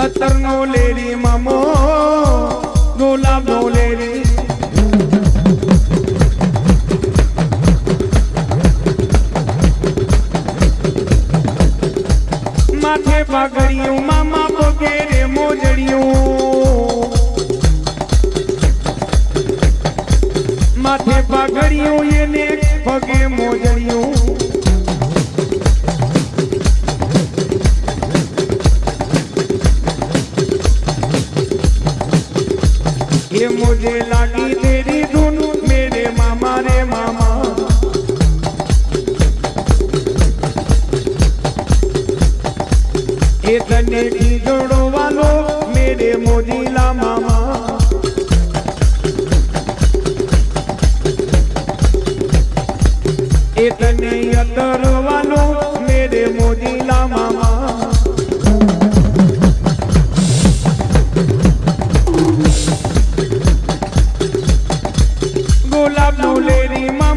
अतर no लेरी मामो गुलाब no लेरी माथे पागड़ियों मामा बोगेरे मोजड़ियों। माथे पागड़ियों ये ने पगे मोजड़ियों। बजे लागी तेरी धुन मेरे मामा रे मामा એ તને ઢીંગણો વાલો મેરે મોદીલા મામા. એ તને અતરવાલો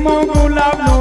মগুলাম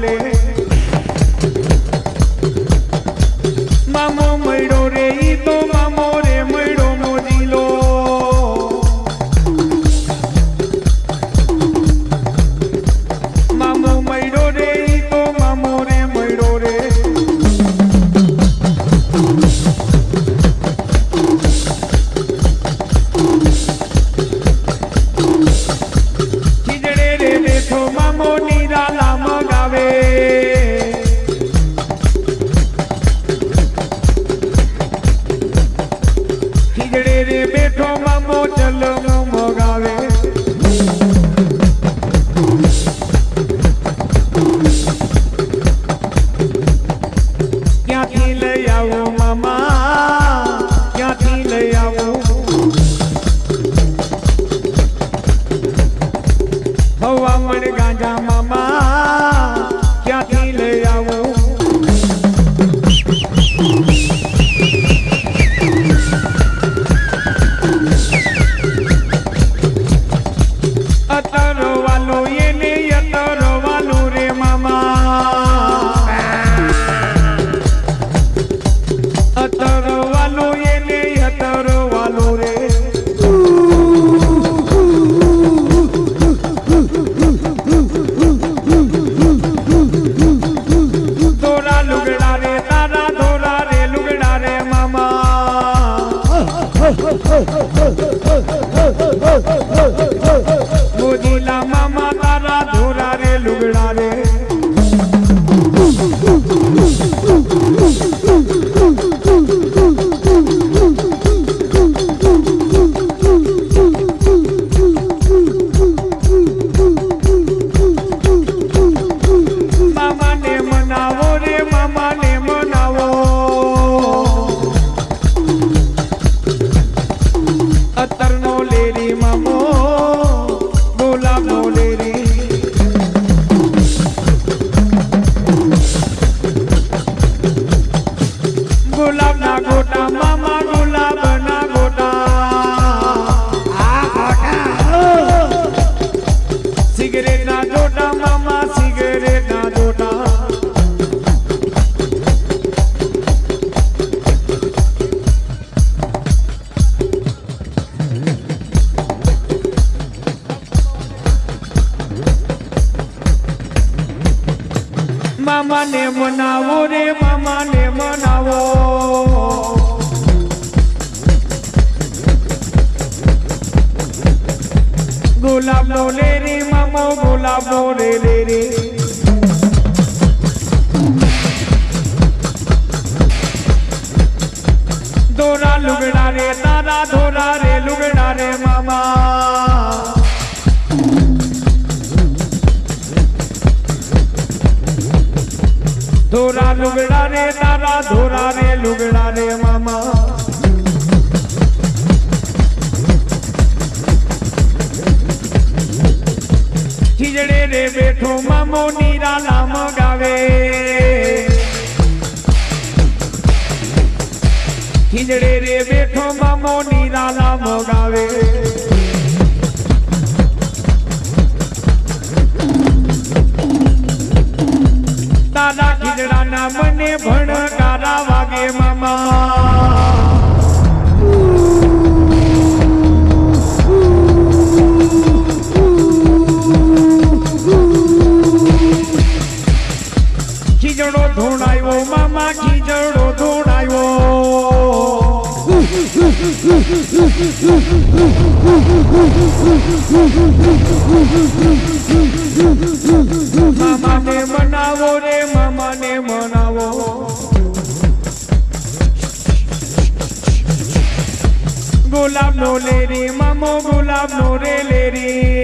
बोले लवले रे मामा बोला बोले रे रे। दोरा लुगड़ा रे, तारा धोरा रे, लुगड़ा रे मामा। धोरा लुगड़ा रे, तारा धोरा रे, लुगड़ा रे मामा। રે બેઠો મામો નીરાલા મગાવે ખીજડે રે બેઠો મામો નામ મગાવે દાદા ખીજડાના મને ભણકારા વાગે મામા. મામાને મનાવો રે મામાને મનાવો ગુલાબનો લેરી મામો ગુલાબનો રે લેરી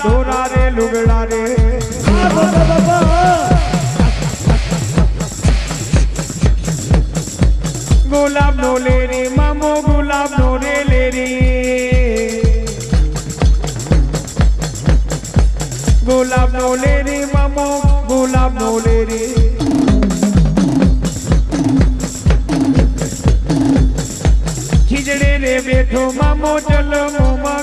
सोना रे, लुगड़ा रे। गुलाब नो ले रे, मामो गुलाब नो रे, ले रे। गुलाब नो ले रे, मामो गुलाब नो ले रे। खिजड़े रे, बैठो मामो, चलो मोमा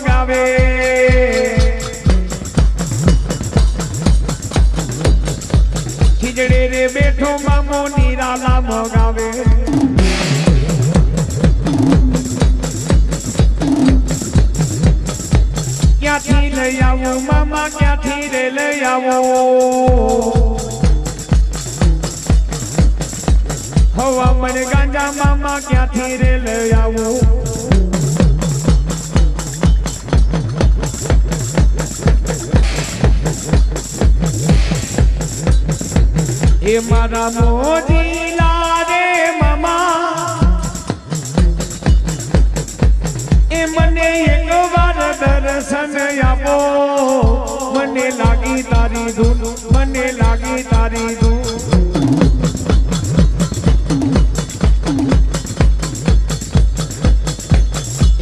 ક્યાંથી લઈ આવું મામા ક્યાંથી રે લઈ આવો હવા મને ગાંજા મામા ક્યાંથી રે લઈ આવું એ મારા મોજીલા રે મામા એ મને એક વાર દર્શન આપો મને લાગી તારી ધૂન મને લાગી તારી ધૂન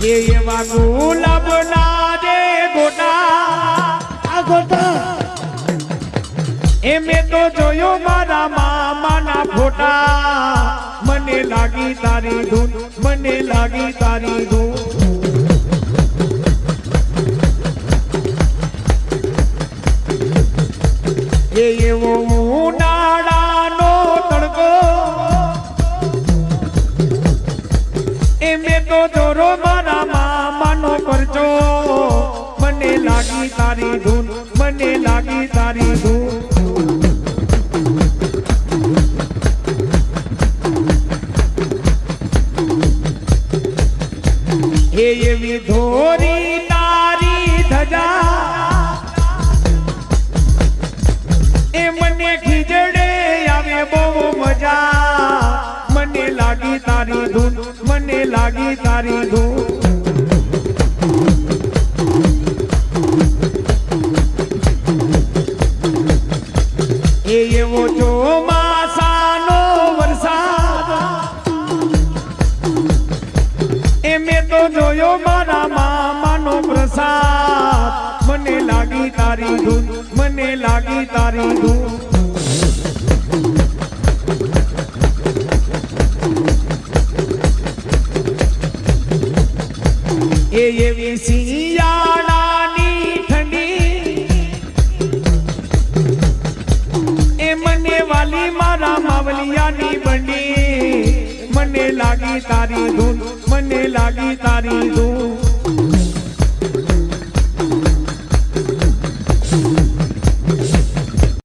એ એવા ગુલાબ ના રે ગોટા આ ગોટા એ મેં તો જોયો મારા મામાના ફોટા મને લાગી તારી ધૂન મને લાગી તારી ધૂન એ તો જોરો મારા મામાનો પરચો. લાગી તારી ધૂન લાગી તારી ધૂન. એ એવી ધોરી તારી ધૂન એ એવી શિયાળાની ઠંડી એ મને વાલી મારા માવલિયાની બંડી મને લાગી તારી ધૂન મને લાગી તારી ધૂન